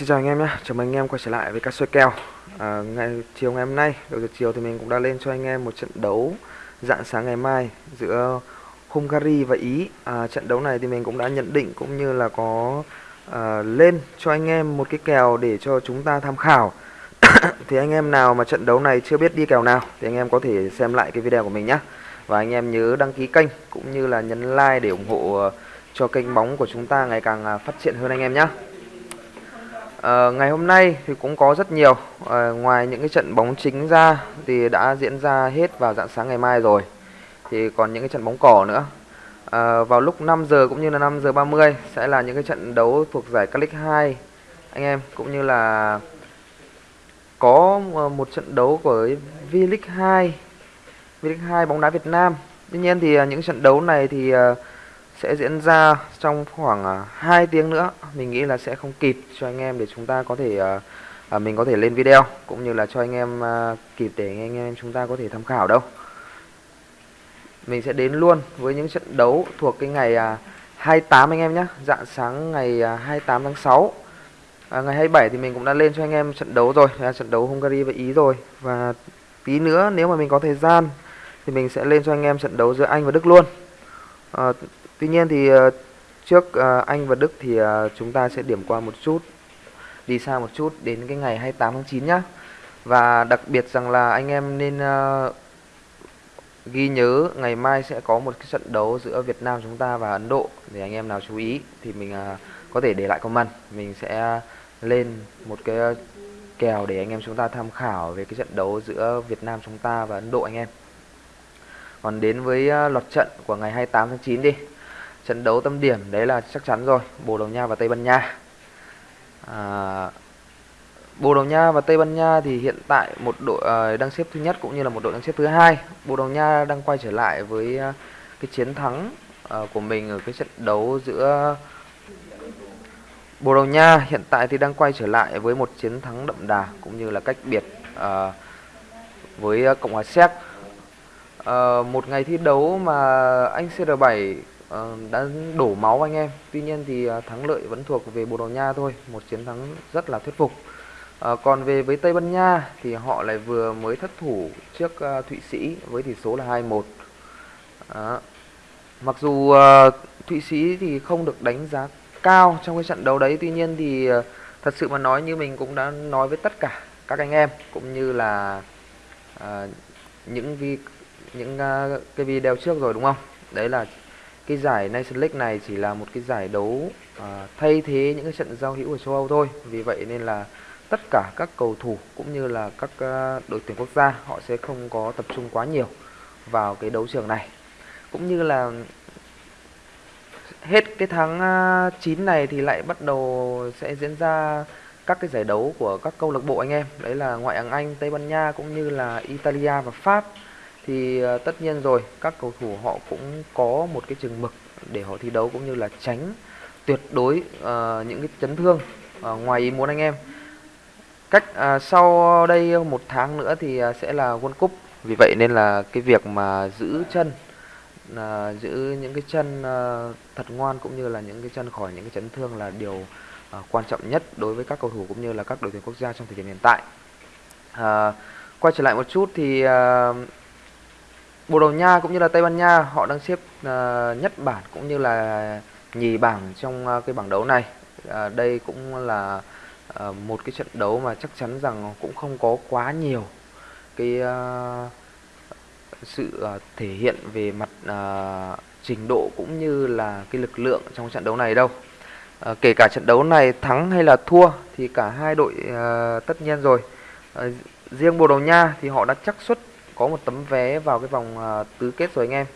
Xin chào anh em nhé, chào mừng anh em quay trở lại với cá soi kèo. À, ngày Chiều ngày hôm nay, đầu giờ chiều thì mình cũng đã lên cho anh em một trận đấu dạng sáng ngày mai giữa Hungary và Ý. À, Trận đấu này thì mình cũng đã nhận định cũng như là có à, lên cho anh em một cái kèo để cho chúng ta tham khảo. Thì anh em nào mà trận đấu này chưa biết đi kèo nào thì anh em có thể xem lại cái video của mình nhé. Và anh em nhớ đăng ký kênh cũng như là nhấn like để ủng hộ à, cho kênh bóng của chúng ta ngày càng à, phát triển hơn anh em nhé. À, ngày hôm nay thì cũng có rất nhiều. À, ngoài những cái trận bóng chính ra thì đã diễn ra hết vào dạng sáng ngày mai rồi. Thì còn những cái trận bóng cỏ nữa. À, vào lúc 5 giờ cũng như là 5 giờ 30 sẽ là những cái trận đấu thuộc giải Calic 2 anh em cũng như là có một trận đấu của V-League 2 V-League 2 bóng đá Việt Nam. Tuy nhiên thì những trận đấu này thì sẽ diễn ra trong khoảng à, 2 tiếng nữa. Mình nghĩ là sẽ không kịp cho anh em để chúng ta có thể à, à, mình có thể lên video cũng như là cho anh em à, kịp để anh em chúng ta có thể tham khảo đâu. Mình sẽ đến luôn với những trận đấu thuộc cái ngày à, 28 anh em nhé dạng sáng ngày à, 28 tháng 6 à, ngày 27 thì mình cũng đã lên cho anh em trận đấu rồi. Là trận đấu Hungary và Ý rồi. Và tí nữa nếu mà mình có thời gian thì mình sẽ lên cho anh em trận đấu giữa Anh và Đức luôn. À, Tuy nhiên thì ờ, trước ờ, Anh và Đức thì ờ, chúng ta sẽ điểm qua một chút đi xa một chút đến cái ngày 28 tháng 9 nhá. Và đặc biệt rằng là anh em nên uh, ghi nhớ ngày mai sẽ có một cái trận đấu giữa Việt Nam chúng ta và Ấn Độ để anh em nào chú ý thì mình uh, có thể để lại comment mình sẽ lên một cái kèo để anh em chúng ta tham khảo về cái trận đấu giữa Việt Nam chúng ta và Ấn Độ anh em. Còn đến với uh, loạt trận của ngày 28 tháng 9 đi. Trận đấu tâm điểm đấy là chắc chắn rồi. Bồ Đào Nha và Tây Ban Nha. À, Bồ Đào Nha và Tây Ban Nha thì hiện tại một đội à, đang xếp thứ nhất cũng như là một đội đang xếp thứ hai. Bồ Đào Nha đang quay trở lại với à, cái chiến thắng à, của mình ở cái trận đấu giữa Bồ Đào Nha hiện tại thì đang quay trở lại với một chiến thắng đậm đà cũng như là cách biệt à, với Cộng hòa Séc. À, một ngày thi đấu mà anh CR7 Ờ, đã đổ máu anh em. Tuy nhiên thì ờ, thắng lợi vẫn thuộc về Bồ Đào Nha thôi. Một chiến thắng rất là thuyết phục. À, còn về với Tây Ban Nha thì họ lại vừa mới thất thủ trước uh, Thụy Sĩ với tỷ số là 2-1 à, mặc dù uh, Thụy Sĩ thì không được đánh giá cao trong cái trận đấu đấy tuy nhiên thì uh, thật sự mà nói như mình cũng đã nói với tất cả các anh em cũng như là uh, những vi những uh, cái video trước rồi đúng không? Đấy là cái giải Nation League này chỉ là một cái giải đấu à, thay thế những cái trận giao hữu ở châu Âu thôi. Vì vậy nên là tất cả các cầu thủ cũng như là các uh, đội tuyển quốc gia họ sẽ không có tập trung quá nhiều vào cái đấu trường này. Cũng như là hết cái tháng à, uh, 9 này thì lại bắt đầu sẽ diễn ra các cái giải đấu của các câu lạc bộ anh em. Đấy là ngoại hạng Anh, Tây Ban Nha cũng như là Italia và Pháp thì ờ, tất nhiên rồi các cầu thủ họ cũng có một cái chừng mực để họ thi đấu cũng như là tránh tuyệt đối uh, những cái chấn thương uh, ngoài ý muốn anh em. Cách uh, sau đây một tháng nữa thì uh, sẽ là World Cup. Vì vậy nên là cái việc mà giữ chân uh, giữ những cái chân uh, thật ngoan cũng như là những cái chân khỏi những cái chấn thương là điều uh, quan trọng nhất đối với các cầu thủ cũng như là các đội tuyển quốc gia trong thời điểm hiện tại. Uh, quay trở lại một chút thì uh, Bồ Đào Nha cũng như là Tây Ban Nha họ đang xếp uh, nhất bảng cũng như là nhì bảng trong uh, cái bảng đấu này. Uh, đây cũng là uh, một cái trận đấu mà chắc chắn rằng cũng không có quá nhiều cái uh, sự uh, thể hiện về mặt uh, trình độ cũng như là cái lực lượng trong trận đấu này đâu. Uh, kể cả trận đấu này thắng hay là thua thì cả hai đội uh, tất nhiên rồi. Uh, riêng Bồ Đào Nha thì họ đã chắc suất có một tấm vé vào cái vòng uh, tứ kết rồi anh em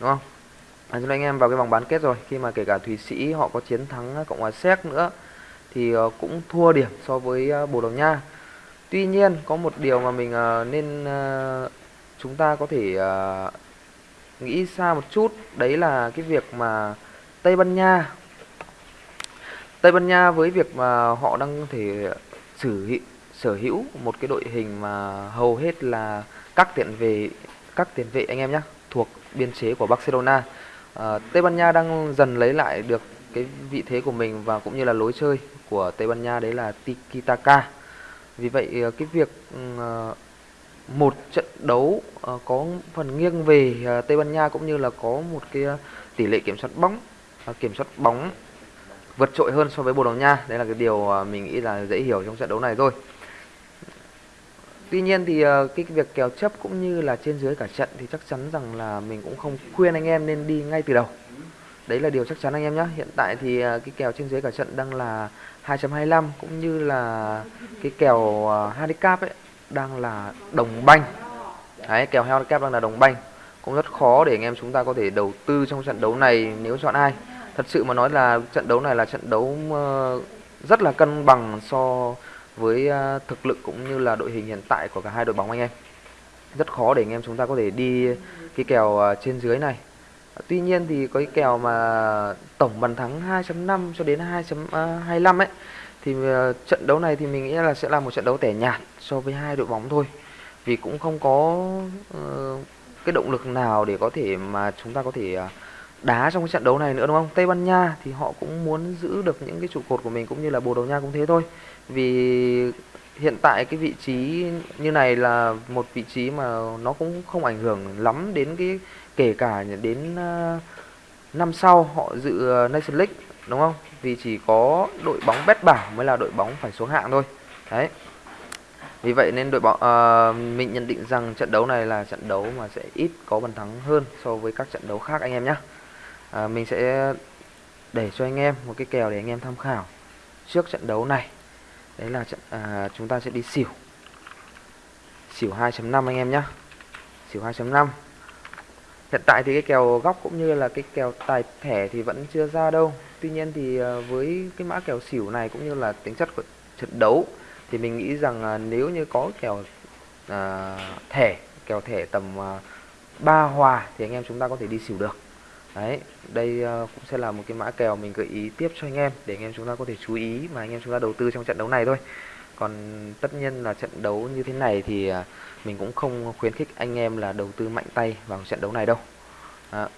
đúng không? À, chúng anh em vào cái vòng bán kết rồi khi mà kể cả thụy sĩ họ có chiến thắng ờ, cộng hòa séc nữa thì uh, cũng thua điểm so với uh, bồ đào nha. Tuy nhiên có một điều mà mình uh, nên uh, chúng ta có thể uh, nghĩ xa một chút đấy là cái việc mà tây ban nha. Tây ban nha với việc mà họ đang thể sử sở hữu một cái đội hình mà hầu hết là các tiền vệ các tiền vệ anh em nhé thuộc biên chế của Barcelona à, Tây Ban Nha đang dần lấy lại được cái vị thế của mình và cũng như là lối chơi của Tây Ban Nha đấy là Tiki Taka. Vì vậy à, cái việc à, một trận đấu à, có phần nghiêng về Tây Ban Nha cũng như là có một cái tỷ lệ kiểm soát bóng kiểm soát bóng vượt trội hơn so với Bồ Đào Nha. đây là cái điều mình nghĩ là dễ hiểu trong trận đấu này thôi. Tuy nhiên thì ờ, cái việc kèo chấp cũng như là trên dưới cả trận thì chắc chắn rằng là mình cũng không khuyên anh em nên đi ngay từ đầu. Đấy là điều chắc chắn anh em nhé. Hiện tại thì ờ, cái kèo trên dưới cả trận đang là 2.25 cũng như là cái kèo ờ, handicap ấy đang là đồng banh đấy, kèo handicap đang là đồng banh cũng rất khó để anh em chúng ta có thể đầu tư trong trận đấu này nếu chọn ai thật sự mà nói là trận đấu này là trận đấu rất là cân bằng so với à, thực lực cũng như là đội hình hiện tại của cả hai đội bóng anh em. Rất khó để anh em chúng ta có thể đi cái kèo à, trên dưới này. Tuy nhiên thì có cái kèo mà tổng bàn thắng 2.5 cho đến 2.25 à, ấy thì trận đấu này thì mình nghĩ là sẽ là một trận đấu tẻ nhạt so với hai đội bóng thôi. Vì cũng không có uh, cái động lực nào để có thể mà chúng ta có thể uh, đá trong cái trận đấu này nữa đúng không? Tây Ban Nha thì họ cũng muốn giữ được những cái trụ cột của mình cũng như là Bồ Đào Nha cũng thế thôi. Vì hiện tại cái vị trí như này là một vị trí mà nó cũng không ảnh hưởng lắm đến cái kể cả đến ờ, năm sau họ dự ờ, Nations Nation League đúng không? Vì chỉ có đội bóng bét bảo mới là đội bóng phải xuống hạng thôi. Đấy. Vì vậy nên đội bóng uh, mình nhận định rằng trận đấu này là trận đấu mà sẽ ít có bàn thắng hơn so với các trận đấu khác anh em nhé à, mình sẽ để cho anh em một cái kèo để anh em tham khảo trước trận đấu này. Đấy là trận à, chúng ta sẽ đi xỉu. Xỉu 2.5 anh em nhé xỉu 2.5 hiện tại thì cái kèo góc cũng như là cái kèo tài thẻ thì vẫn chưa ra đâu. Tuy nhiên thì à, với cái mã kèo xỉu này cũng như là tính chất của trận đấu thì mình nghĩ rằng à, nếu như có kèo à, thẻ kèo thẻ tầm à, 3 hòa thì anh em chúng ta có thể đi xỉu được đấy đây ờ, cũng sẽ là một cái mã kèo mình gợi ý tiếp cho anh em để anh em chúng ta có thể chú ý mà anh em chúng ta đầu tư trong trận đấu này thôi. Còn tất nhiên là trận đấu như thế này thì ờ, mình cũng không khuyến khích anh em là đầu tư mạnh tay vào trận đấu này đâu. À,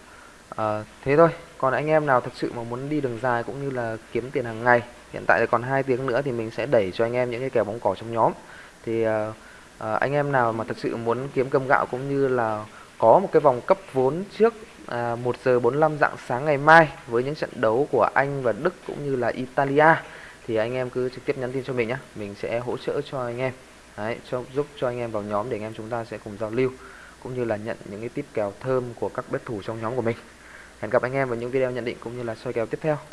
à, thế thôi. Còn anh em nào thật sự mà muốn đi đường dài cũng như là kiếm tiền hàng ngày hiện tại còn hai tiếng nữa thì mình sẽ đẩy cho anh em những cái kèo bóng cỏ trong nhóm. Thì à, à, anh em nào mà thật sự muốn kiếm cơm gạo cũng như là có một cái vòng cấp vốn trước à, 1 giờ 45 dạng sáng ngày mai với những trận đấu của Anh và Đức cũng như là Italia thì anh em cứ trực tiếp nhắn tin cho mình nhé mình sẽ hỗ trợ cho anh em Đấy, cho, giúp cho anh em vào nhóm để anh em chúng ta sẽ cùng giao lưu cũng như là nhận những cái tip kèo thơm của các bet thủ trong nhóm của mình. Hẹn gặp anh em vào những video nhận định cũng như là soi kèo tiếp theo.